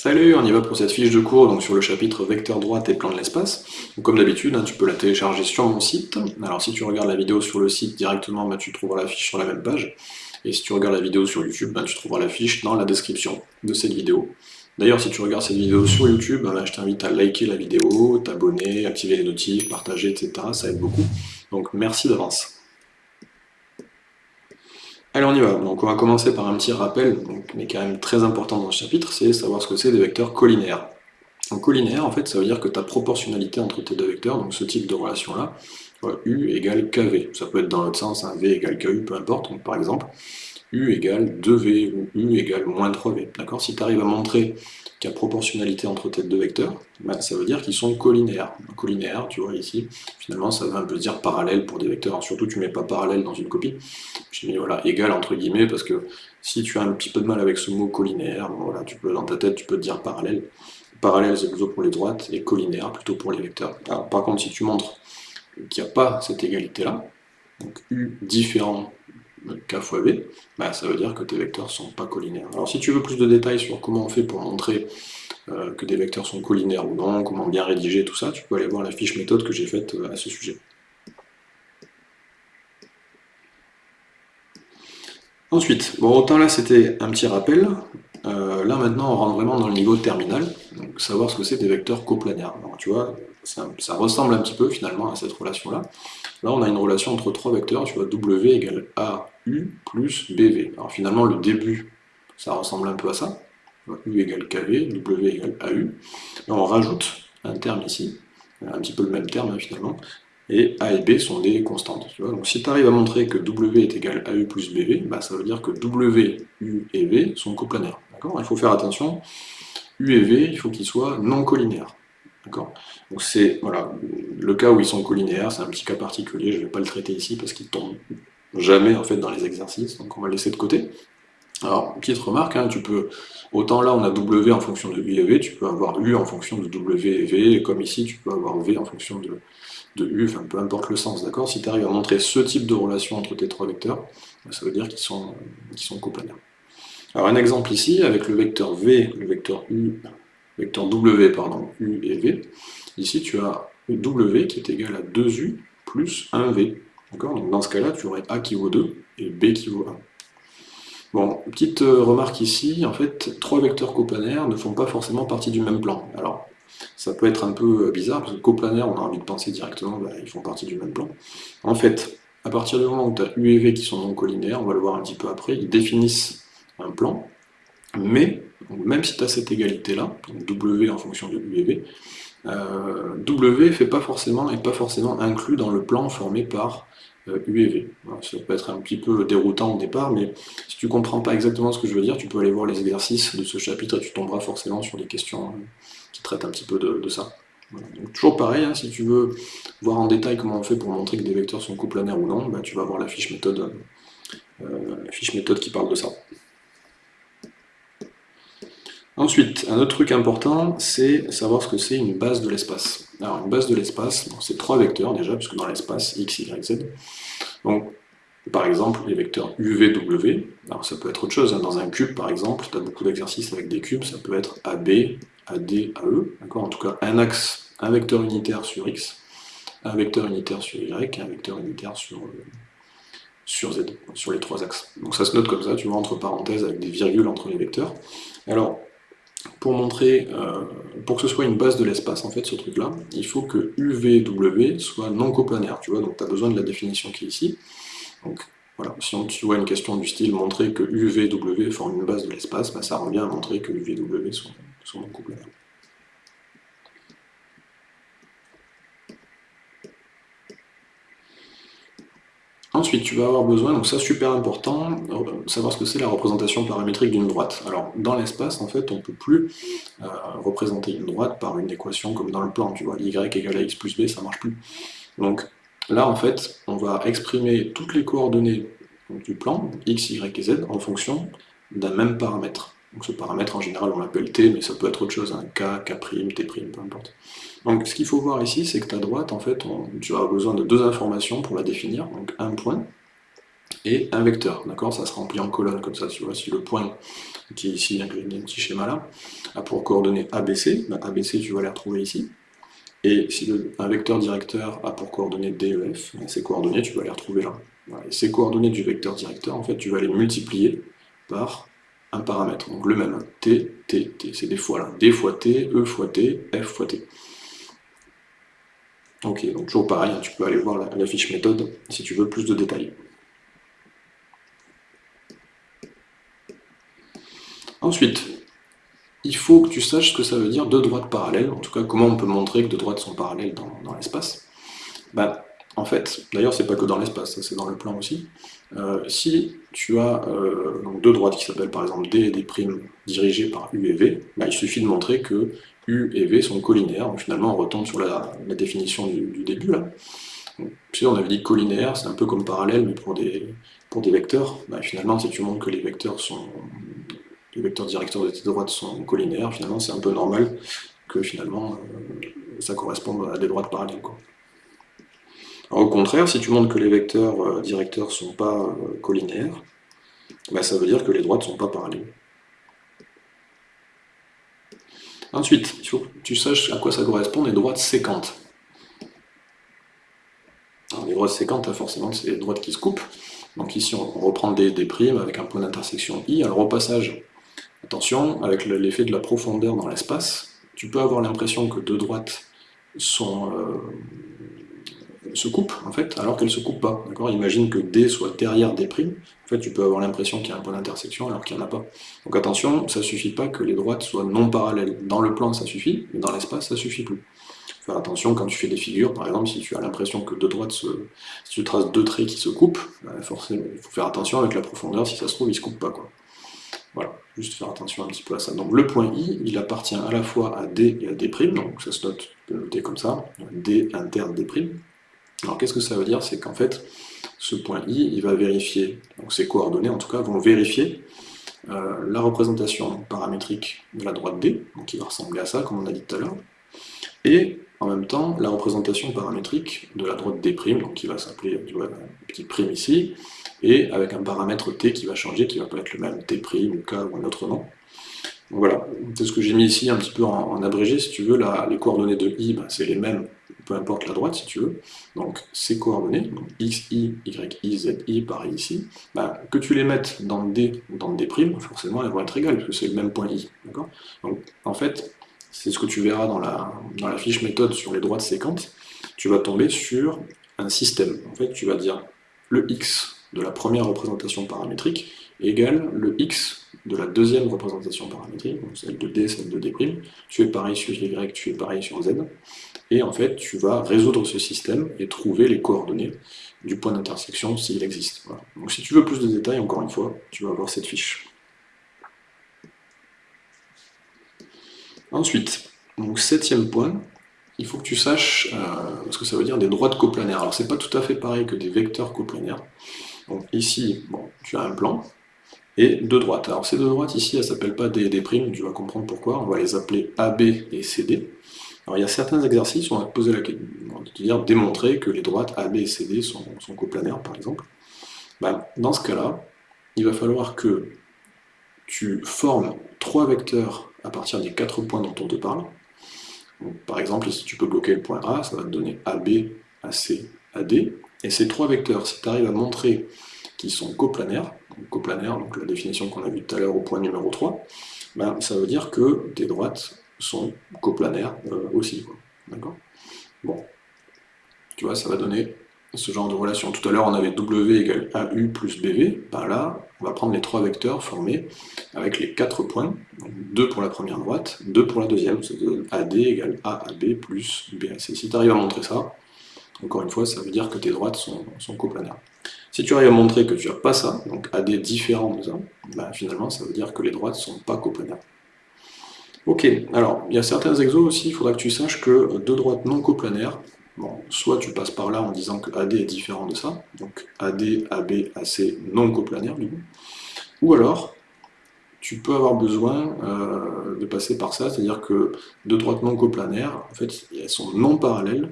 Salut, on y va pour cette fiche de cours donc sur le chapitre vecteur droite et plan de l'espace. Comme d'habitude, hein, tu peux la télécharger sur mon site. Alors si tu regardes la vidéo sur le site directement, bah, tu trouveras la fiche sur la même page. Et si tu regardes la vidéo sur YouTube, bah, tu trouveras la fiche dans la description de cette vidéo. D'ailleurs, si tu regardes cette vidéo sur YouTube, bah, je t'invite à liker la vidéo, t'abonner, activer les notifs, partager, etc. Ça aide beaucoup. Donc merci d'avance. Allez, on y va. Donc, on va commencer par un petit rappel, mais quand même très important dans ce chapitre, c'est savoir ce que c'est des vecteurs collinaires. Donc, en fait, ça veut dire que ta proportionnalité entre tes deux vecteurs, donc ce type de relation-là, U égale KV. Ça peut être dans l'autre sens, un V égale KU, peu importe. Par exemple, U égale 2V ou U égale moins 3V. D'accord? Si tu arrives à montrer qu'il y a proportionnalité entre tes deux vecteurs, ben, ça veut dire qu'ils sont collinaires. Collinaires, tu vois ici, finalement ça veut un peu dire parallèle pour des vecteurs. surtout tu ne mets pas parallèle dans une copie. J'ai mis voilà, égal entre guillemets parce que si tu as un petit peu de mal avec ce mot collinaire, voilà, tu peux, dans ta tête tu peux te dire parallèle. Parallèle c'est plutôt pour les droites et collinaire plutôt pour les vecteurs. par contre si tu montres qu'il n'y a pas cette égalité là, donc U différent k fois b, bah, ça veut dire que tes vecteurs ne sont pas collinaires. Alors si tu veux plus de détails sur comment on fait pour montrer euh, que des vecteurs sont collinaires ou non, comment bien rédiger tout ça, tu peux aller voir la fiche méthode que j'ai faite euh, à ce sujet. Ensuite, bon autant là c'était un petit rappel, euh, là maintenant on rentre vraiment dans le niveau terminal, donc savoir ce que c'est des vecteurs coplanaires. Alors tu vois, ça, ressemble un petit peu finalement à cette relation-là. Là, on a une relation entre trois vecteurs, tu vois, W égale AU plus BV. Alors finalement, le début, ça ressemble un peu à ça. U égale KV, W égale AU. On rajoute un terme ici, un petit peu le même terme hein, finalement, et A et B sont des constantes. Donc si tu arrives à montrer que W est égal à U plus BV, bah, ça veut dire que W, U et V sont coplanaires. Il faut faire attention, U et V, il faut qu'ils soient non collinaires. Donc c'est voilà, le cas où ils sont collinaires, c'est un petit cas particulier, je ne vais pas le traiter ici parce qu'il tombe jamais en fait dans les exercices, donc on va le laisser de côté. Alors, petite remarque, hein, tu peux, autant là on a W en fonction de U et V, tu peux avoir U en fonction de W et V, et comme ici tu peux avoir V en fonction de, U, enfin peu importe le sens, d'accord? Si tu arrives à montrer ce type de relation entre tes trois vecteurs, ça veut dire qu'ils sont, sont coplanaires. Alors un exemple ici, avec le vecteur V, le vecteur U vecteur W, pardon, U et V. Ici, tu as W qui est égal à 2U plus 1V. Donc dans ce cas-là, tu aurais A qui vaut 2 et B qui vaut 1. Bon, petite euh, remarque ici, en fait, trois vecteurs coplanaires ne font pas forcément partie du même plan. Alors, ça peut être un peu euh, bizarre, parce que coplanaire, on a envie de penser directement, bah, ils font partie du même plan. En fait, à partir du moment où tu as U et V qui sont non collinaires, on va le voir un petit peu après, ils définissent un plan, mais même si tu as cette égalité-là, W en fonction de U et V, euh, W n'est pas forcément, pas forcément inclus dans le plan formé par euh, U et V. ça peut être un petit peu déroutant au départ, mais si tu comprends pas exactement ce que je veux dire, tu peux aller voir les exercices de ce chapitre et tu tomberas forcément sur des questions euh, qui traitent un petit peu de, ça. toujours pareil, hein, si tu veux voir en détail comment on fait pour montrer que des vecteurs sont coplanaires ou non, bah, tu vas voir la fiche méthode, la fiche méthode qui parle de ça. Ensuite, un autre truc important, c'est savoir ce que c'est une base de l'espace. Alors, une base de l'espace, c'est trois vecteurs déjà, puisque dans l'espace, x, y, z. Donc, par exemple, les vecteurs UV, W, alors ça peut être autre chose, hein. dans un cube par exemple, tu as beaucoup d'exercices avec des cubes, ça peut être AB, AD, AE, d'accord? En tout cas, un axe, un vecteur unitaire sur x, un vecteur unitaire sur y, et un vecteur unitaire sur, sur z, sur les trois axes. Donc ça se note comme ça, tu vois, entre parenthèses, avec des virgules entre les vecteurs. Alors, pour montrer, euh, pour que ce soit une base de l'espace, en fait, ce truc-là, il faut que UVW soit non coplanaire, tu vois, donc tu as besoin de la définition qui est ici. Donc, voilà, si on, tu vois une question du style montrer que UVW forme une base de l'espace, bah, ça revient à montrer que UVW sont, sont non coplanaires. Ensuite, tu vas avoir besoin, donc ça super important, euh, savoir ce que c'est la représentation paramétrique d'une droite. Alors, dans l'espace, en fait, on ne peut plus euh, représenter une droite par une équation comme dans le plan, tu vois, y égale à x plus b, ça marche plus. Donc là, en fait, on va exprimer toutes les coordonnées du plan, x, y et z, en fonction d'un même paramètre. Donc ce paramètre, en général, on l'appelle t, mais ça peut être autre chose, un k, k', t', peu importe. Donc ce qu'il faut voir ici, c'est que ta droite, en fait, tu as besoin de deux informations pour la définir, donc un point, et un vecteur, d'accord? Ça se remplit en colonne comme ça, tu vois, si le point qui est ici, un petit schéma là, a pour coordonnées ABC, ben ABC tu vas les retrouver ici, et si un vecteur directeur a pour coordonnées DEF, ben ces coordonnées tu vas les retrouver là. Et ces coordonnées du vecteur directeur, en fait, tu vas les multiplier par un paramètre, donc le même, t, t, t, c'est des fois là, d fois t, e fois t, f fois t. Ok, donc toujours pareil, hein, tu peux aller voir la, fiche méthode si tu veux plus de détails. Ensuite, il faut que tu saches ce que ça veut dire deux droites parallèles, en tout cas comment on peut montrer que deux droites sont parallèles dans, l'espace. Bah, en fait, d'ailleurs c'est pas que dans l'espace, c'est dans le plan aussi. Euh, si tu as euh, deux droites qui s'appellent par exemple D et D' dirigées par U et V, bah, il suffit de montrer que U et V sont collinaires. finalement, on retombe sur la, définition du, début. Là. on avait dit collinaire, c'est un peu comme parallèle, mais pour des, vecteurs. Bah, finalement, si tu montres que les vecteurs sont les vecteurs directeurs de tes droites sont collinaires, finalement, c'est un peu normal que finalement euh, ça corresponde à des droites parallèles. Au contraire, si tu montres que les vecteurs euh, directeurs ne sont pas euh, collinaires, bah, ça veut dire que les droites ne sont pas parallèles. Ensuite, il faut que tu saches à quoi ça correspond les droites séquentes. les droites séquentes, forcément, c'est les droites qui se coupent. Donc ici, on reprend des, primes avec un point d'intersection i. Alors au passage, attention, avec l'effet de la profondeur dans l'espace, tu peux avoir l'impression que deux droites sont, euh, se coupent, en fait, alors qu'elles ne se coupent pas. Imagine que D soit derrière D', en fait, tu peux avoir l'impression qu'il y a un point d'intersection alors qu'il n'y en a pas. Donc attention, ça ne suffit pas que les droites soient non parallèles. Dans le plan, ça suffit, mais dans l'espace, ça ne suffit plus. Faire attention quand tu fais des figures, par exemple, si tu as l'impression que deux droites se... Si tu traces deux traits qui se coupent, bah, forcément, il faut faire attention avec la profondeur, si ça se trouve, ils ne se coupent pas. Quoi. Voilà, juste faire attention un petit peu à ça. Donc le point I, il appartient à la fois à D et à D', donc ça se note, noter comme ça, D interne D'. Alors qu'est-ce que ça veut dire? C'est qu'en fait, ce point I, il va vérifier, donc ses coordonnées en tout cas, vont vérifier euh, la représentation paramétrique de la droite D, donc qui va ressembler à ça, comme on a dit tout à l'heure, et en même temps la représentation paramétrique de la droite D', donc qui va s'appeler, tu vois, petit prime ici, et avec un paramètre t qui va changer, qui va pas être le même t', ou k, ou un autre nom. Donc voilà, c'est ce que j'ai mis ici un petit peu en, abrégé, si tu veux, les coordonnées de i, ben, c'est les mêmes, peu importe la droite si tu veux, donc ces coordonnées, x, y, y, i, z, i, pareil ici, ben, que tu les mettes dans d ou dans d', forcément elles vont être égales, puisque c'est le même point i, Donc en fait, c'est ce que tu verras dans la, dans la fiche méthode sur les droites séquentes, tu vas tomber sur un système, en fait tu vas dire le x de la première représentation paramétrique égale le x de la deuxième représentation paramétrique, celle de D, celle de D', tu fais pareil sur Y, tu fais pareil sur Z, et en fait tu vas résoudre ce système et trouver les coordonnées du point d'intersection s'il existe. Donc si tu veux plus de détails, encore une fois, tu vas avoir cette fiche. Ensuite, donc septième point, il faut que tu saches euh, ce que ça veut dire des droites coplanaires. Alors c'est pas tout à fait pareil que des vecteurs coplanaires. Donc ici, tu as un plan, et deux droites. Alors ces deux droites ici, elles ne s'appellent pas des, des primes, tu vas comprendre pourquoi, on va les appeler AB et CD. Alors il y a certains exercices où on va te poser la question, dire démontrer que les droites AB et CD sont, coplanaires, par exemple. Ben, dans ce cas-là, il va falloir que tu formes trois vecteurs à partir des quatre points dont on te parle. par exemple, ici tu peux bloquer le point A, ça va te donner AB, AC, AD. Et ces trois vecteurs, si tu arrives à montrer qu'ils sont coplanaires, coplanaire, donc la définition qu'on a vue tout à l'heure au point numéro 3, ben, ça veut dire que tes droites sont coplanaires euh, aussi. D'accord? Bon. Tu vois, ça va donner ce genre de relation. Tout à l'heure, on avait W égale AU plus BV. Ben là, on va prendre les trois vecteurs formés avec les quatre points. Donc 2 pour la première droite, 2 pour la deuxième. Ça donne AD égale AAB plus BAC. Si tu arrives à montrer ça, encore une fois, ça veut dire que tes droites sont coplanaires. Si tu arrives à montrer que tu n'as pas ça, donc AD différent de ça, bah, finalement ça veut dire que les droites ne sont pas coplanaires. Ok, alors il y a certains exos aussi, il faudra que tu saches que deux droites non coplanaires, soit tu passes par là en disant que AD est différent de ça, donc AD, AB, AC non coplanaires ou alors tu peux avoir besoin euh, de passer par ça, c'est-à-dire que deux droites non coplanaires, en fait, elles sont non parallèles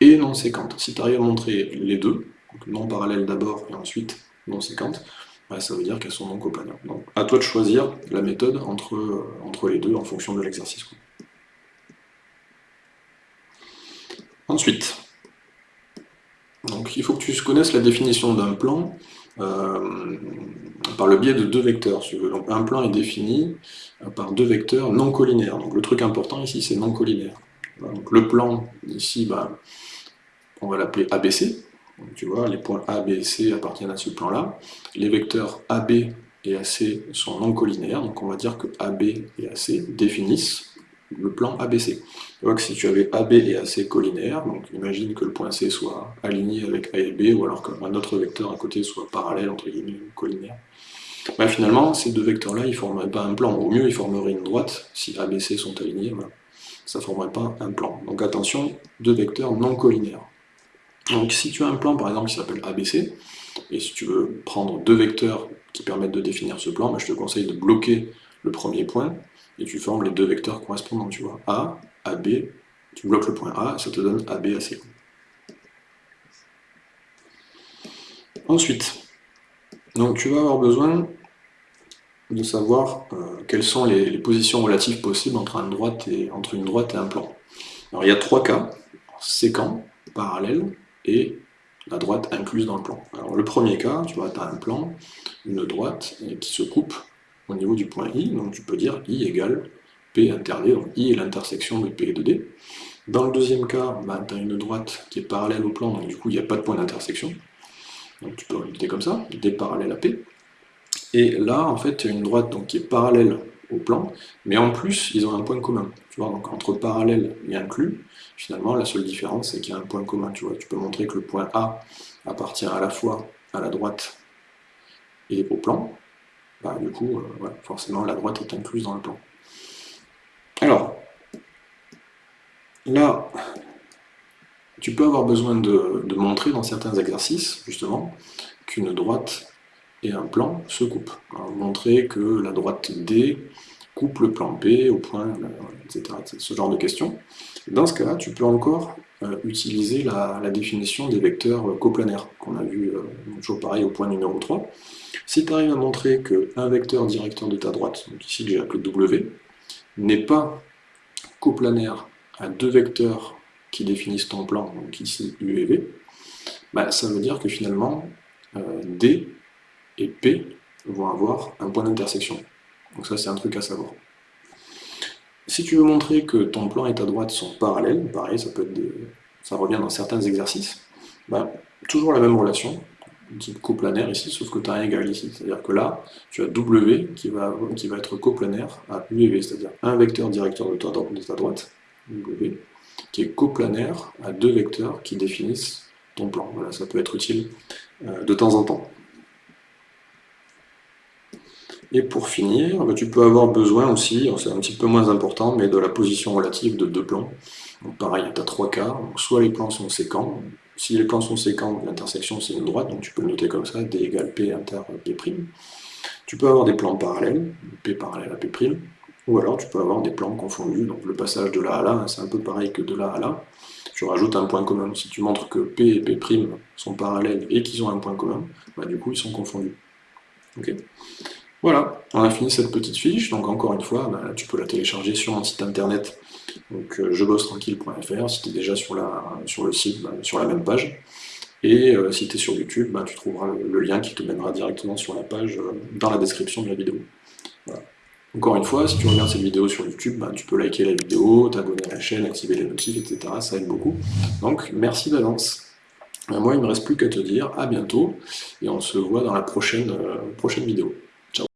et non séquentes. Si tu arrives à montrer les deux, non parallèle d'abord et ensuite non séquentes, bah, ça veut dire qu'elles sont non coplanaires. Donc à toi de choisir la méthode entre, euh, les deux en fonction de l'exercice. Ensuite, donc, il faut que tu connaisses la définition d'un plan euh, par le biais de deux vecteurs. Donc, un plan est défini euh, par deux vecteurs non collinaires. Donc le truc important ici, c'est non collinaire. Donc, le plan, ici, bah, on va l'appeler ABC. Tu vois, les points A, B et C appartiennent à ce plan-là. Les vecteurs AB et AC sont non collinaires, donc on va dire que AB et AC définissent le plan ABC. Tu vois que si tu avais AB et AC collinaires, donc imagine que le point C soit aligné avec A et B, ou alors qu'un autre vecteur à côté soit parallèle, entre guillemets, collinaire, bah, finalement, ces deux vecteurs-là, ils ne formeraient pas un plan. Au mieux, ils formeraient une droite, si A, B, C sont alignés, ça ne formerait pas un plan. Donc attention, deux vecteurs non collinaires. Donc si tu as un plan, par exemple, qui s'appelle ABC, et si tu veux prendre deux vecteurs qui permettent de définir ce plan, bah, je te conseille de bloquer le premier point, et tu formes les deux vecteurs correspondants, tu vois, A, AB, tu bloques le point A, ça te donne AB, AC. Ensuite, donc tu vas avoir besoin de savoir euh, quelles sont les, positions relatives possibles entre une, droite et, entre une droite et un plan. Alors il y a trois cas, séquent, parallèle, et la droite incluse dans le plan. Alors le premier cas, tu vois, tu as un plan, une droite qui se coupe au niveau du point I, donc tu peux dire I égale P inter D, donc I est l'intersection de P et de D. Dans le deuxième cas, bah, tu as une droite qui est parallèle au plan, donc du coup il n'y a pas de point d'intersection. Donc tu peux l'écrire comme ça, D parallèle à P. Et là, en fait, tu as une droite donc, qui est parallèle plan, mais en plus, ils ont un point commun. Tu vois, donc entre parallèle et inclus, finalement, la seule différence, c'est qu'il y a un point commun. Tu, vois. tu peux montrer que le point A appartient à la fois à la droite et au plan, bah, du coup, euh, forcément, la droite est incluse dans le plan. Alors, là, tu peux avoir besoin de, montrer dans certains exercices, justement, qu'une droite un plan se coupent. montrer que la droite D coupe le plan P au point, etc. Ce genre de questions. Dans ce cas-là, tu peux encore euh, utiliser la, définition des vecteurs coplanaires, qu'on a vu euh, toujours pareil au point numéro 3. Si tu arrives à montrer qu'un vecteur directeur de ta droite, donc ici j'ai appelé W, n'est pas coplanaire à deux vecteurs qui définissent ton plan, donc ici U et V, bah, ça veut dire que finalement euh, D et P vont avoir un point d'intersection. Donc ça c'est un truc à savoir. Si tu veux montrer que ton plan et ta droite sont parallèles, pareil, ça, peut être ça revient dans certains exercices, bah, toujours la même relation, type coplanaire ici, sauf que tu as un égal ici. C'est-à-dire que là, tu as W qui va, qui va être coplanaire à U et V, c'est-à-dire un vecteur directeur de ta, de ta droite, W, qui est coplanaire à deux vecteurs qui définissent ton plan. Voilà, ça peut être utile euh, de temps en temps. Et pour finir, bah, tu peux avoir besoin aussi, c'est un petit peu moins important, mais de la position relative de deux plans. Donc pareil, tu as trois cas, soit les plans sont séquents, si les plans sont séquents, l'intersection c'est une droite, donc tu peux le noter comme ça, D égale P inter P'. Tu peux avoir des plans parallèles, P parallèle à P', ou alors tu peux avoir des plans confondus, donc le passage de là à là, c'est un peu pareil que de là à là. Tu rajoutes un point commun. Si tu montres que P et P' sont parallèles et qu'ils ont un point commun, bah, du coup ils sont confondus. Voilà, on a fini cette petite fiche, donc encore une fois, bah, tu peux la télécharger sur mon site internet, donc euh, jebossetranquille.fr, si tu es déjà sur, le site, bah, sur la même page, et euh, si tu es sur YouTube, bah, tu trouveras le, lien qui te mènera directement sur la page euh, dans la description de la vidéo. Encore une fois, si tu regardes cette vidéo sur YouTube, tu peux liker la vidéo, t'abonner à la chaîne, activer les notifs, etc. Ça aide beaucoup. Donc merci d'avance. Moi, il ne me reste plus qu'à te dire à bientôt, et on se voit dans la prochaine vidéo.